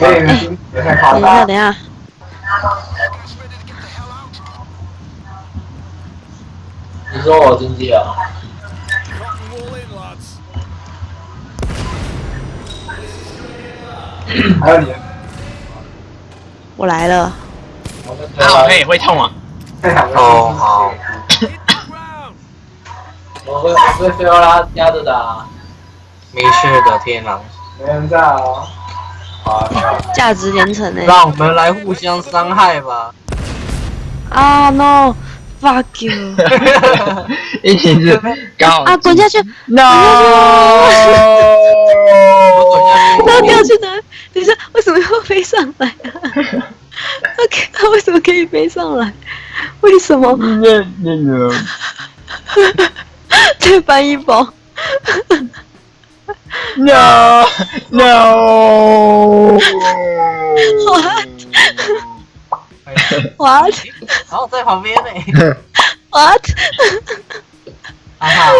所以呢，也很好等一下，大等一下，你说我经济啊？还有你，我来了。我跟好配会痛啊！哦，好。我会我会飞欧拉压着打，没事的，天狼。没人在哦。好，价值连城欸呢、让我们来互相伤害吧。啊、no，fuck you！一起是刚好啊，滚下去！No，我滚下去。他要掉去哪？等一下，为什么要飞上来啊？他可他为什么可以飞上来？为什么？那那个再搬一包。No No，What? What? 然后在旁边呢。What? 哈哈。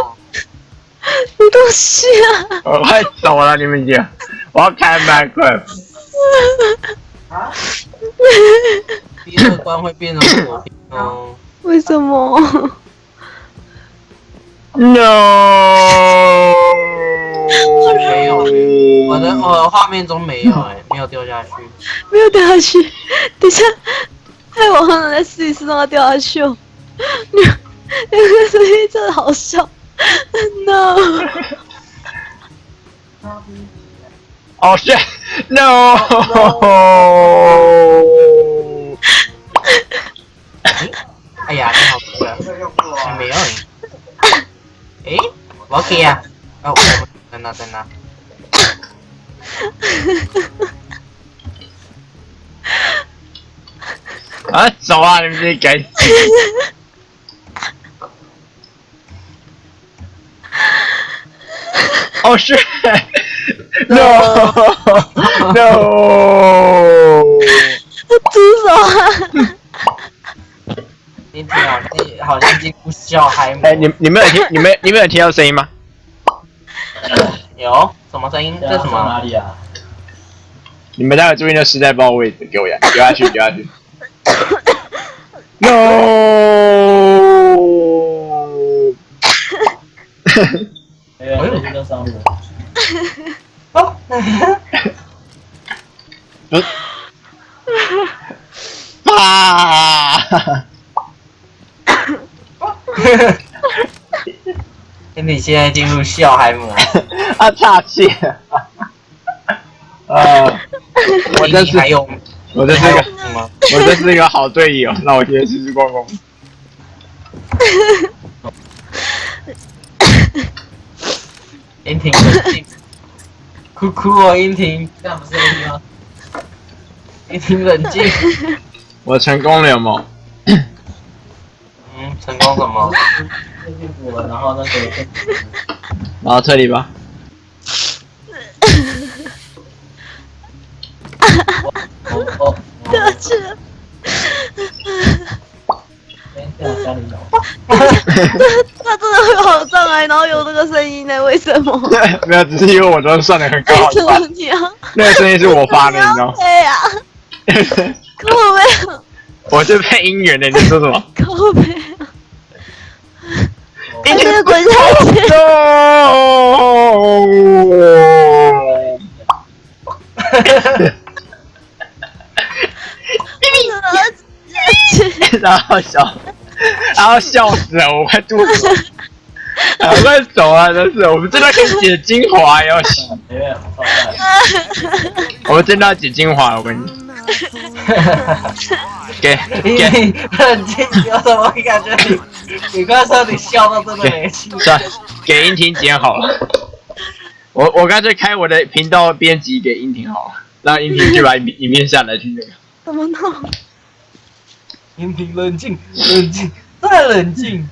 什么东西啊？我快走了，你们姐，我要开麦克。啊？第二关会变成火兵哦。为什么？No，我的我的画面中没有哎、没有掉下去。没有掉下去。等一下，害我好想再试一次让它掉下去哦。你那个声音真的好笑。No。哦是 No，哎呀，真好吃啊！还没有哎。诶，我要给啊！哦，我在那在那。啊 走啊，你们这该死。哦是，No No，住 手啊！你听好你好像进入小孩模哎你你们有听你们你们有听到声音吗？有什么声音？这什么？哪里啊？你们待会注意那时代报位置，给我呀，丢下去丢下去。No，没有，最近都上路。哦，不，啊！你现在进入笑嗨模，啊，岔气。呃，我这是还有我这是个什么？我这是一个好队友，那我今天试试逛逛。英婷冷静，哭哭哦，英婷，这样不是 A 吗？英婷冷静，我成功了有没有？嗯，成功了，然后那个然后撤离吧。我去了。先这样家里有。它真的会跑上来，然后有那个声音呢？为什么？没有，只是因为我昨天算的很高为什么吧。你要？那个声音是我发的，你知道吗？对呀，可我没有，我是配音员的，你说什么？可我没有。他这个滚下去，然后笑，然后笑死了，我快吐血了，啊我快走了，真是，我们真的可以解精华要洗，我们真的要解精华，我跟你，给给，英婷冷静，有什么感觉你？你刚才说你笑到真的没气。算给英婷剪好了，我我干脆开我的频道编辑给英婷好了，让英婷去把影影片下来去那个。怎么弄？你冷静，冷静，再冷静。